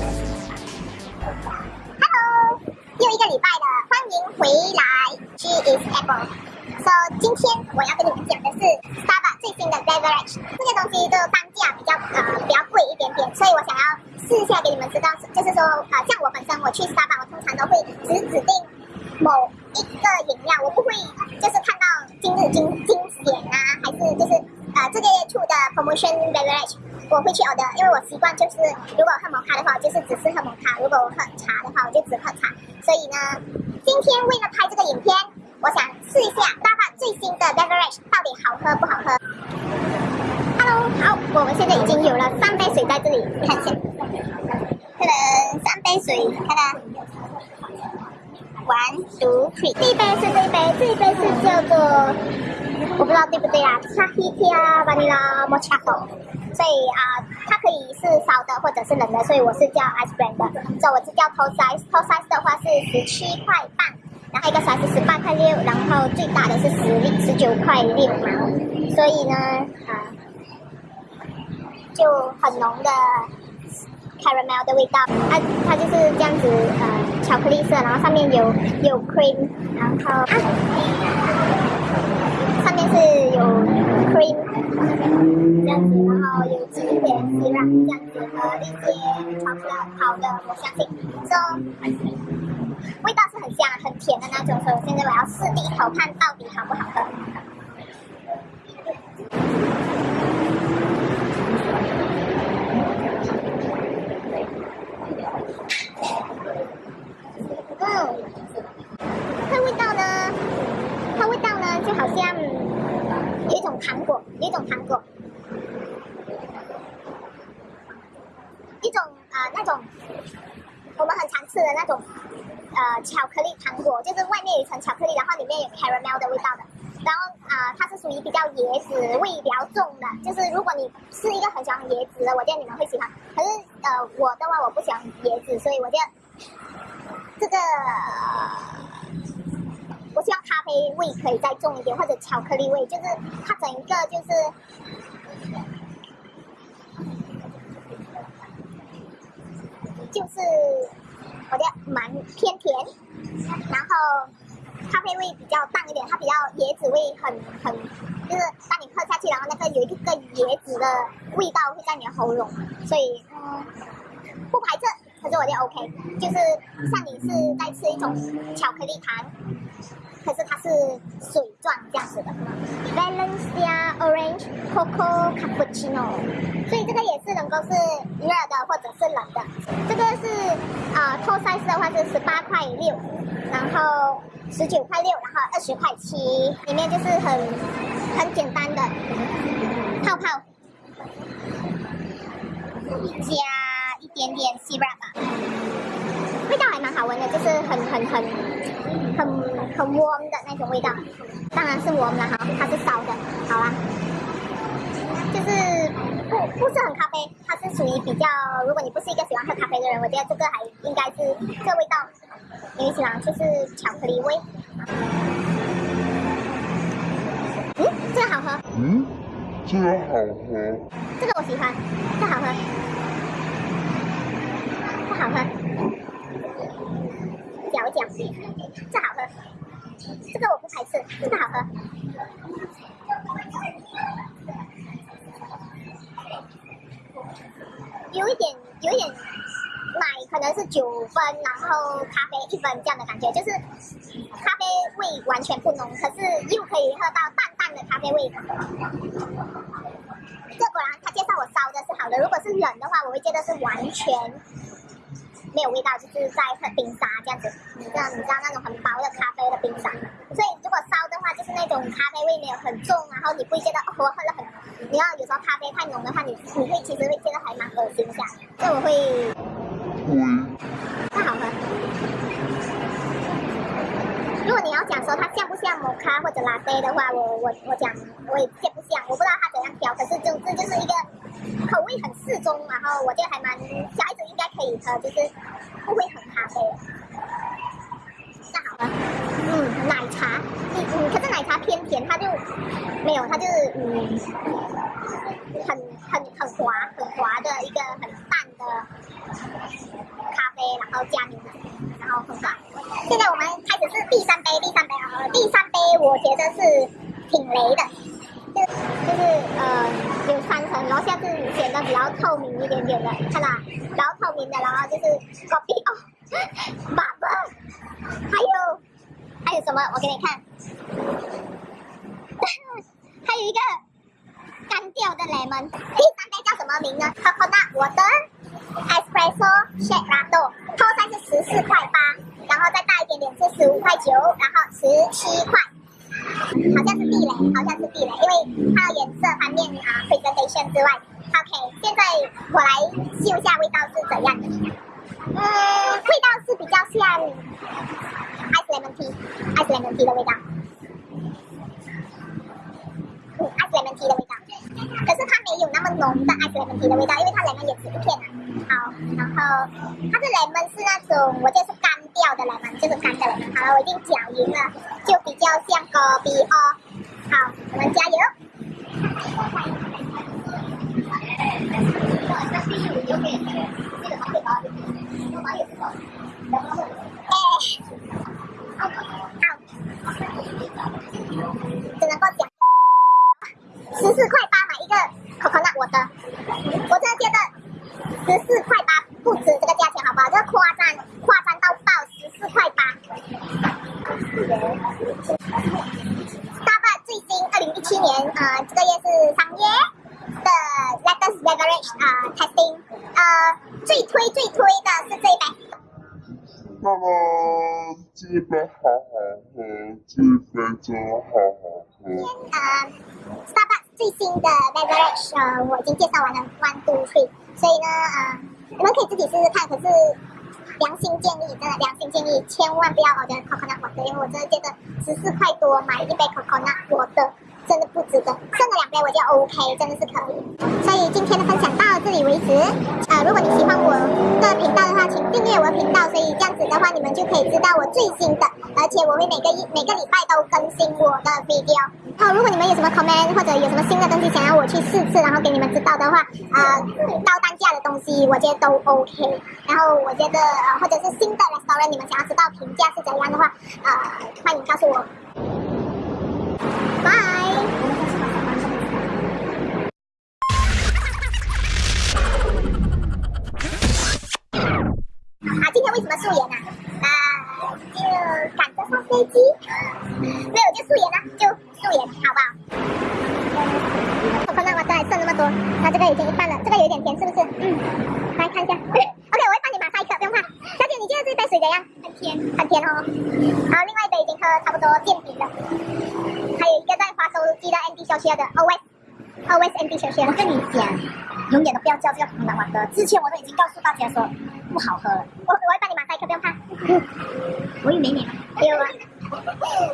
Hello，又一个礼拜了，欢迎回来。She is Apple。So，今天我要跟你们讲的是 Starbucks 最新的 beverage。这些东西的单价比较呃比较贵一点点，所以我想要试一下给你们知道，就是说呃像我本身我去 Starbucks，我通常都会只指定某一个饮料，我不会就是看到今日精精选啊，还是就是呃这个月出的 promotion beverage。我会去 order，因为我习惯就是，如果喝摩卡的话，就是只是喝摩卡；如果我喝茶的话，我就只喝茶。所以呢，今天为了拍这个影片，我想试一下大把最新的 beverage 到底好喝不好喝。Hello，好，我们现在已经有了三杯水在这里，看一下，可能三杯水，看看，one two three，第一杯是这一杯，这一杯是叫做，我不知道对不对啊，Tahiti Vanilla Mocha。所以啊，它可以是烧的或者是冷的，所以我是叫 ice brand 的。所以我是叫 tall size，tall size 的话是十七块半，然后一个 size 是十八块六，然后最大的是十十九块六毛。所以呢，啊，就很浓的 caramel 的味道。它它就是这样子，呃，巧克力色，然后上面有有 cream，然后上面是有 cream。这样子，这样子的一些巧克力好的，我相信，这味道是很香很甜的那种，所以我现在我要试第一口看到底好不好喝。嗯，它味道呢？它味道呢，就好像有一种糖果，有一种糖果。那种我们很常吃的那种呃巧克力糖果，就是外面有一层巧克力，然后里面有 caramel 的味道的。然后啊，它是属于比较椰子味比较重的，就是如果你是一个很喜欢椰子的，我觉得你们会喜欢。可是呃我的话我不喜欢椰子，所以我觉得这个我希望咖啡味可以再重一点，或者巧克力味，就是它整一个就是。就是蛮偏甜，然后咖啡味比较淡一点，它比较椰子味很很，就是当你喝下去，然后那个有一个椰子的味道会在你的喉咙，所以嗯不排斥，可是我觉得 OK，就是像你是在吃一种巧克力糖。可是它是水状这样子的，Valencia Orange Coco Cappuccino，所以这个也是能够是热的或者是冷的。这个是啊，tall size 的话是十八块六，然后十九块六，然后二十块七，里面就是很很简单的泡泡，加一点点 syrup。味道还蛮好闻的，就是很很很很很 warm 的那种味道，当然是 warm 了哈，它是烧的，好啦，就是不不是很咖啡，它是属于比较，如果你不是一个喜欢喝咖啡的人，我觉得这个还应该是这味道，因为喜欢就是巧克力味。嗯，这个好喝。嗯，这个好喝。这个我喜欢，这好喝，这好喝。嚼一嚼，这好喝，这个我不排斥，这个好喝。一点，有点奶可能是九分，然后咖啡一分这样的感觉，就是咖啡味完全不浓，可是又可以喝到淡淡的咖啡味。这果然他介绍我烧的是好的，如果是冷的话，我会觉得是完全。没有味道，就是在喝冰沙这样子。你知道，你知道那种很薄的咖啡的冰沙。所以如果烧的话，就是那种咖啡味没有很重，然后你不会觉得哦，我喝了很。你要有时候咖啡太浓的话，你你会其实会觉得还蛮恶心一下。所以我会。嗯。那好喝。如果你要讲说它像不像摩卡或者拉菲的话，我我我讲我也见不像，我不知道它怎样调，可是就这就是一个。口味很适中，然后我觉得还蛮小孩子应该可以喝，就是不会很咖啡。那好了，嗯，奶茶，它就是嗯，很很很滑很滑的一个很淡的咖啡，然后加牛奶，然后很滑。现在我们开始是第三杯，第三杯啊、第三杯我觉得是挺雷的，就就是呃有三层，然后下次显得比较透明一点点的，看啦，比较透明的，然后就是 copy 哦，马布，还有还有什么？我给你看。一个干掉的 lemon，第三杯叫什么名呢？Coconut Water Espresso Shake Latte，套餐是十四块八，然后再大一点点是十五块九，然后十七块。好像是地雷，好像是地雷，因为它的颜色方面啊，presentation 之外，OK，现在我来嗅一下味道是怎样的。嗯，味道是比较像 ice lemon tea，ice lemon tea 的味道。Lemon tea 的味道，可是它没有那么浓的 ice lemon tea 的味道，因为它 lemon 也只一片啊。好，然后它的 lemon 是那种，我觉得是干掉的 lemon，就是干的 lemon。好了，我已经搅匀了，就比较像咖啡哦。好，我们加油。哎，好，只能够讲十四块八买一个 coconut 我的，我真的觉得十四块八不止这个价钱，好不好？这个夸张，夸张到爆，十四块八。Starbucks 最新二零一七年，呃，这个月是三月的 latest beverage 啊、testing，呃，最推最推的是这一杯。那么，这杯好好喝，这杯真好好喝。呃，Starbucks 最新的 beverage，呃，我已经介绍完了 one two three，所以呢，呃，你们可以自己试试看。可是良心建议，真的良心建议，千万不要 order coconut water，因为我真的觉得十四块多买一杯 coconut water 真的不值得，剩了两杯我就 OK，真的是可以。所以今天的分享到这里为止。呃，如果你喜欢我的频道的话，请订阅我的频道，所以这样子的话，你们就可以知道我最新的，而且我会每个一每个礼拜都更新我的 video。好，如果你们有什么 comment 或者有什么新的东西想要我去试吃，然后给你们知道的话，呃，高单价的东西我觉得都 OK。然后我觉得，或者是新的 restaurant，你们想要知道评价是怎样的话，呃，欢迎告诉我。拜。赶着上飞机，没有就素颜啦，就素颜，好不好？我看到我这还剩那么多，那这个已经一半了，这个有点甜，是不是？嗯，来看一下。OK，我会帮你马赛克，不用怕。小姐，你觉得这杯水怎样？很甜，很甜哦。好，另外一杯已经喝差不多见底了，还有一个在滑手机的 Andy 小学的 Always Always Andy 小学。我跟你讲，永远都不要叫这个红蓝瓦的。之前我都已经告诉大家说不好喝了，我我会帮你马赛克，不用怕。我也没脸了，还有啊。